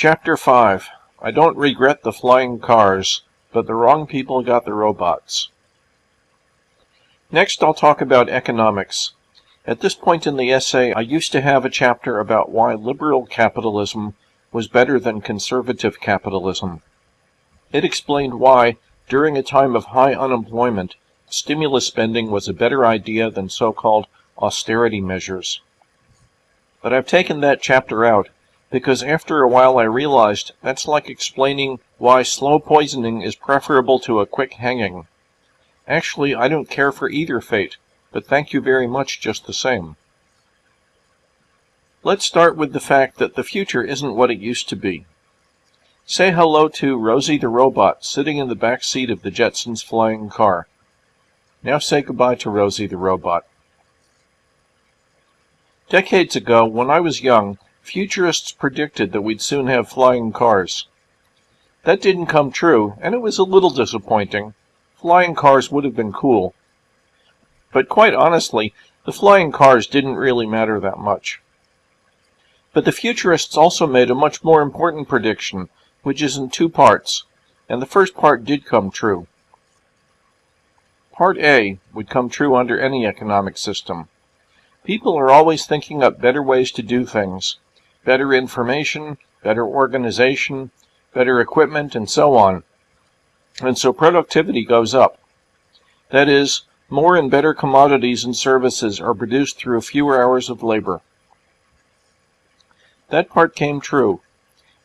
Chapter 5 I Don't Regret the Flying Cars, but the wrong people got the robots. Next I'll talk about economics. At this point in the essay, I used to have a chapter about why liberal capitalism was better than conservative capitalism. It explained why, during a time of high unemployment, stimulus spending was a better idea than so-called austerity measures. But I've taken that chapter out because after a while I realized that's like explaining why slow poisoning is preferable to a quick hanging. Actually, I don't care for either fate, but thank you very much just the same. Let's start with the fact that the future isn't what it used to be. Say hello to Rosie the robot sitting in the back seat of the Jetsons flying car. Now say goodbye to Rosie the robot. Decades ago, when I was young, Futurists predicted that we'd soon have flying cars. That didn't come true, and it was a little disappointing. Flying cars would have been cool. But quite honestly, the flying cars didn't really matter that much. But the futurists also made a much more important prediction, which is in two parts, and the first part did come true. Part A would come true under any economic system. People are always thinking up better ways to do things, better information, better organization, better equipment, and so on. And so productivity goes up. That is, more and better commodities and services are produced through fewer hours of labor. That part came true.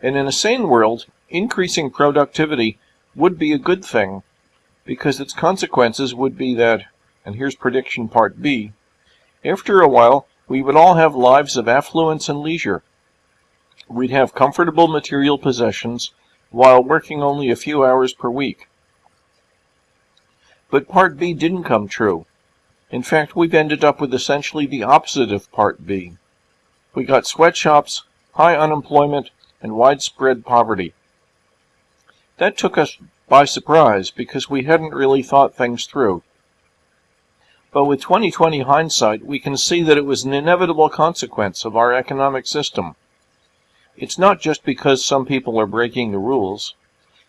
And in a sane world, increasing productivity would be a good thing, because its consequences would be that, and here's prediction part B, after a while, we would all have lives of affluence and leisure. We'd have comfortable material possessions while working only a few hours per week. But Part B didn't come true. In fact, we've ended up with essentially the opposite of Part B. We got sweatshops, high unemployment, and widespread poverty. That took us by surprise because we hadn't really thought things through. But with 2020 hindsight, we can see that it was an inevitable consequence of our economic system. It's not just because some people are breaking the rules.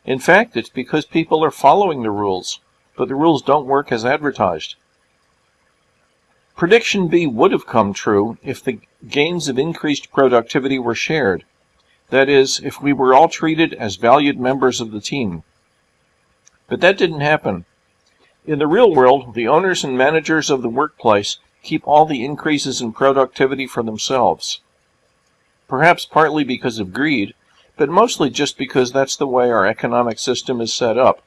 In fact, it's because people are following the rules, but the rules don't work as advertised. Prediction B would have come true if the gains of increased productivity were shared. That is, if we were all treated as valued members of the team. But that didn't happen. In the real world, the owners and managers of the workplace keep all the increases in productivity for themselves perhaps partly because of greed, but mostly just because that's the way our economic system is set up.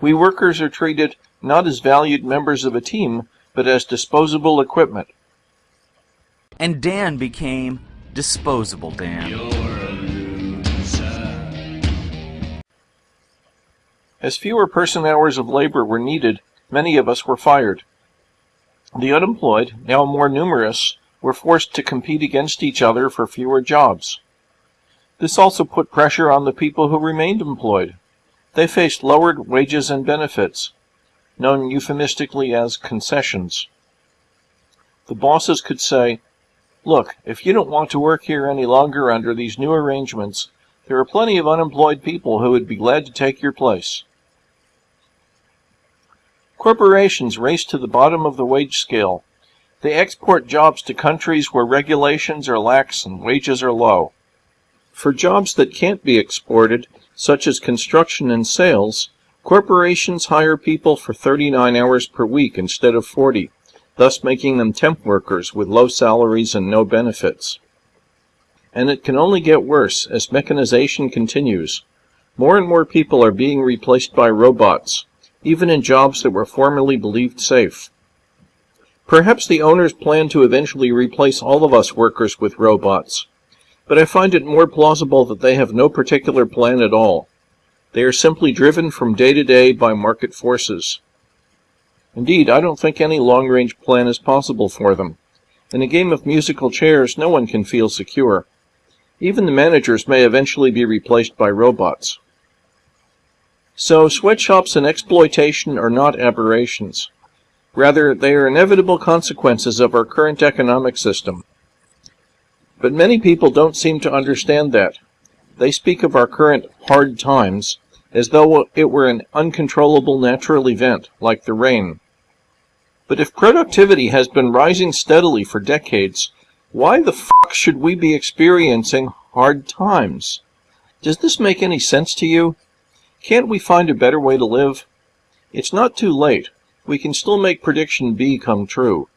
We workers are treated not as valued members of a team, but as disposable equipment. And Dan became disposable Dan. As fewer person hours of labor were needed, many of us were fired. The unemployed, now more numerous, were forced to compete against each other for fewer jobs. This also put pressure on the people who remained employed. They faced lowered wages and benefits, known euphemistically as concessions. The bosses could say, Look, if you don't want to work here any longer under these new arrangements, there are plenty of unemployed people who would be glad to take your place. Corporations raced to the bottom of the wage scale they export jobs to countries where regulations are lax and wages are low. For jobs that can't be exported, such as construction and sales, corporations hire people for 39 hours per week instead of 40, thus making them temp workers with low salaries and no benefits. And it can only get worse as mechanization continues. More and more people are being replaced by robots, even in jobs that were formerly believed safe. Perhaps the owners plan to eventually replace all of us workers with robots, but I find it more plausible that they have no particular plan at all. They are simply driven from day to day by market forces. Indeed, I don't think any long-range plan is possible for them. In a game of musical chairs, no one can feel secure. Even the managers may eventually be replaced by robots. So, sweatshops and exploitation are not aberrations. Rather, they are inevitable consequences of our current economic system. But many people don't seem to understand that. they speak of our current hard times as though it were an uncontrollable natural event, like the rain. But if productivity has been rising steadily for decades, why the fuck should we be experiencing hard times? Does this make any sense to you? Can't we find a better way to live? It's not too late. We can still make prediction B come true.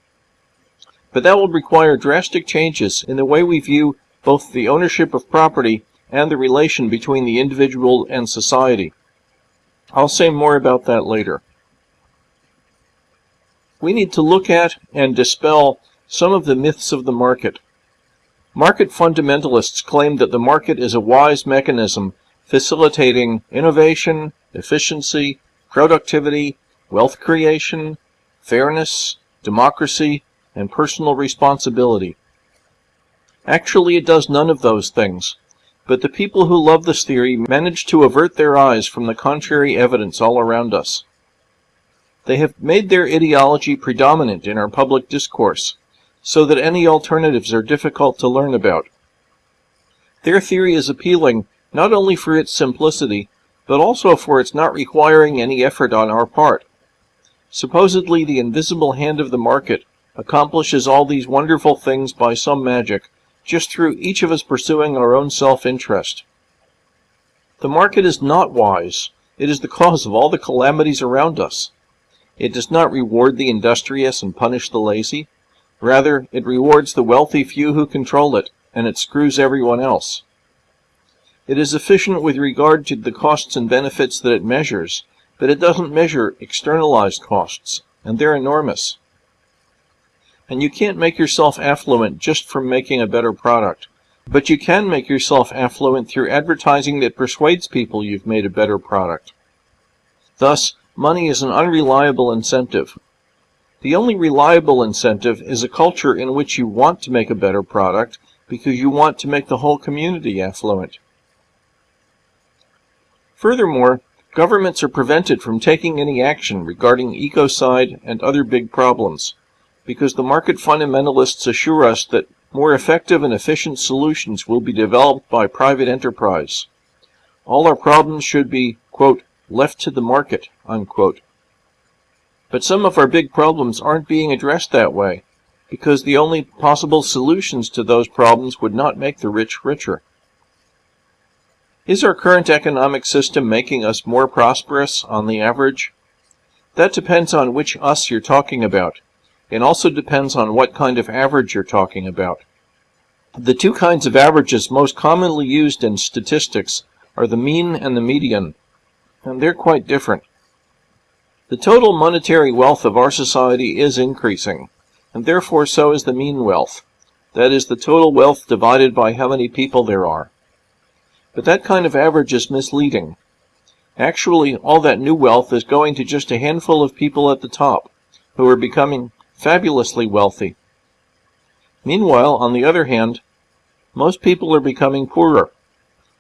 But that will require drastic changes in the way we view both the ownership of property and the relation between the individual and society. I'll say more about that later. We need to look at and dispel some of the myths of the market. Market fundamentalists claim that the market is a wise mechanism facilitating innovation, efficiency, productivity, wealth creation, fairness, democracy, and personal responsibility. Actually, it does none of those things. But the people who love this theory manage to avert their eyes from the contrary evidence all around us. They have made their ideology predominant in our public discourse, so that any alternatives are difficult to learn about. Their theory is appealing not only for its simplicity, but also for its not requiring any effort on our part. Supposedly the invisible hand of the market accomplishes all these wonderful things by some magic, just through each of us pursuing our own self-interest. The market is not wise. It is the cause of all the calamities around us. It does not reward the industrious and punish the lazy. Rather, it rewards the wealthy few who control it, and it screws everyone else. It is efficient with regard to the costs and benefits that it measures, but it doesn't measure externalized costs, and they're enormous. And you can't make yourself affluent just from making a better product. But you can make yourself affluent through advertising that persuades people you've made a better product. Thus, money is an unreliable incentive. The only reliable incentive is a culture in which you want to make a better product because you want to make the whole community affluent. Furthermore, governments are prevented from taking any action regarding ecocide and other big problems because the market fundamentalists assure us that more effective and efficient solutions will be developed by private enterprise. All our problems should be, quote, left to the market, unquote. But some of our big problems aren't being addressed that way, because the only possible solutions to those problems would not make the rich richer. Is our current economic system making us more prosperous on the average? That depends on which us you're talking about. It also depends on what kind of average you're talking about. The two kinds of averages most commonly used in statistics are the mean and the median, and they're quite different. The total monetary wealth of our society is increasing, and therefore so is the mean wealth. That is the total wealth divided by how many people there are. But that kind of average is misleading. Actually, all that new wealth is going to just a handful of people at the top, who are becoming fabulously wealthy. Meanwhile, on the other hand, most people are becoming poorer.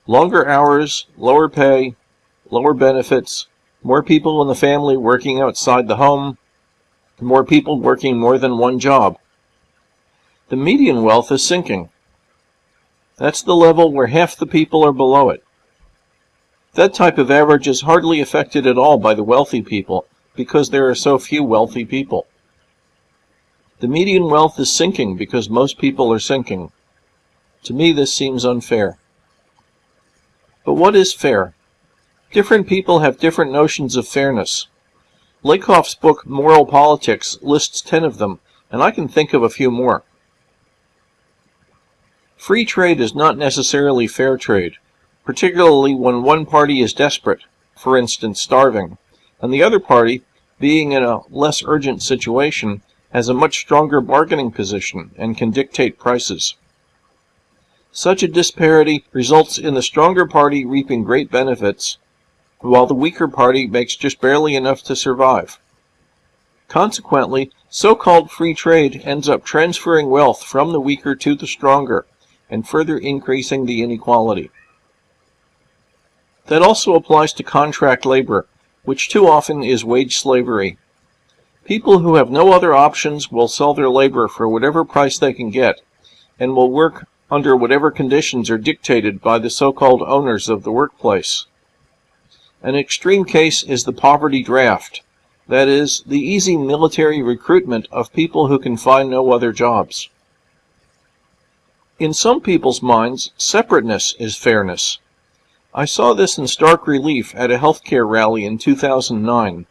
Longer hours, lower pay, lower benefits, more people in the family working outside the home, more people working more than one job. The median wealth is sinking. That's the level where half the people are below it. That type of average is hardly affected at all by the wealthy people because there are so few wealthy people. The median wealth is sinking because most people are sinking. To me, this seems unfair. But what is fair? Different people have different notions of fairness. Lakoff's book, Moral Politics, lists ten of them, and I can think of a few more. Free trade is not necessarily fair trade, particularly when one party is desperate, for instance starving, and the other party, being in a less urgent situation, has a much stronger bargaining position and can dictate prices. Such a disparity results in the stronger party reaping great benefits, while the weaker party makes just barely enough to survive. Consequently, so-called free trade ends up transferring wealth from the weaker to the stronger, and further increasing the inequality. That also applies to contract labor, which too often is wage slavery. People who have no other options will sell their labor for whatever price they can get, and will work under whatever conditions are dictated by the so-called owners of the workplace. An extreme case is the poverty draft, that is, the easy military recruitment of people who can find no other jobs. In some people's minds, separateness is fairness. I saw this in stark relief at a healthcare rally in 2009.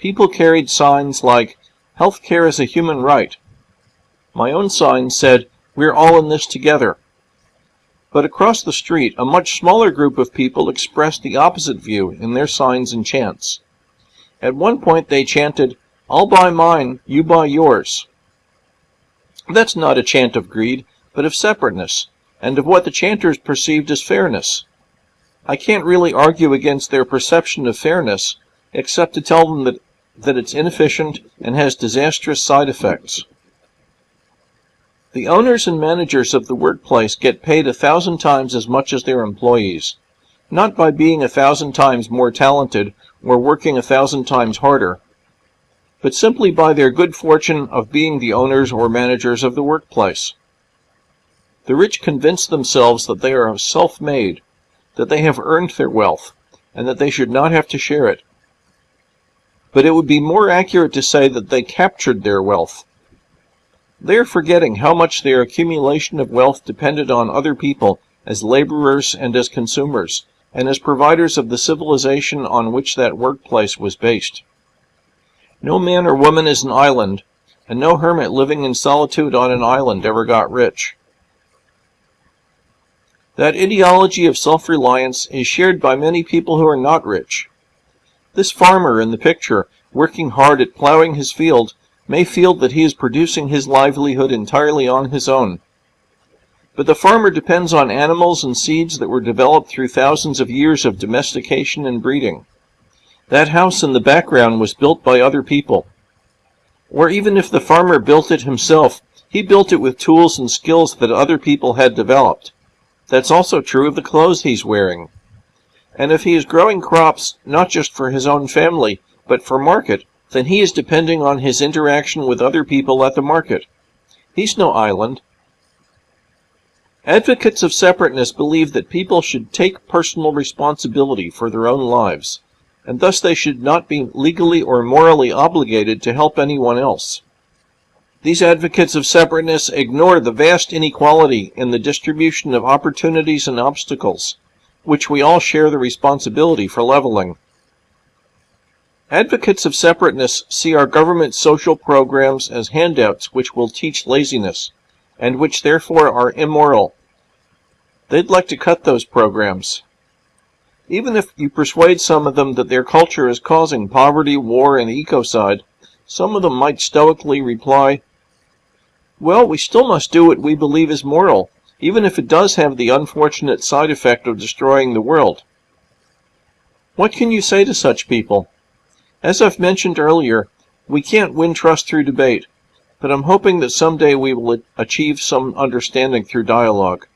People carried signs like, Healthcare is a human right. My own sign said, We're all in this together. But across the street, a much smaller group of people expressed the opposite view in their signs and chants. At one point they chanted, I'll buy mine, you buy yours. That's not a chant of greed, but of separateness, and of what the chanters perceived as fairness. I can't really argue against their perception of fairness, except to tell them that, that it's inefficient and has disastrous side effects. The owners and managers of the workplace get paid a thousand times as much as their employees, not by being a thousand times more talented or working a thousand times harder, but simply by their good fortune of being the owners or managers of the workplace. The rich convince themselves that they are self-made, that they have earned their wealth, and that they should not have to share it. But it would be more accurate to say that they captured their wealth, they are forgetting how much their accumulation of wealth depended on other people as laborers and as consumers, and as providers of the civilization on which that workplace was based. No man or woman is an island, and no hermit living in solitude on an island ever got rich. That ideology of self-reliance is shared by many people who are not rich. This farmer in the picture, working hard at plowing his field, may feel that he is producing his livelihood entirely on his own. But the farmer depends on animals and seeds that were developed through thousands of years of domestication and breeding. That house in the background was built by other people. Or even if the farmer built it himself, he built it with tools and skills that other people had developed. That's also true of the clothes he's wearing. And if he is growing crops not just for his own family, but for market, then he is depending on his interaction with other people at the market. He's no island. Advocates of separateness believe that people should take personal responsibility for their own lives, and thus they should not be legally or morally obligated to help anyone else. These advocates of separateness ignore the vast inequality in the distribution of opportunities and obstacles, which we all share the responsibility for leveling. Advocates of separateness see our government social programs as handouts which will teach laziness, and which therefore are immoral. They'd like to cut those programs. Even if you persuade some of them that their culture is causing poverty, war, and ecocide, some of them might stoically reply, Well, we still must do what we believe is moral, even if it does have the unfortunate side effect of destroying the world. What can you say to such people? As I've mentioned earlier, we can't win trust through debate, but I'm hoping that someday we will achieve some understanding through dialogue.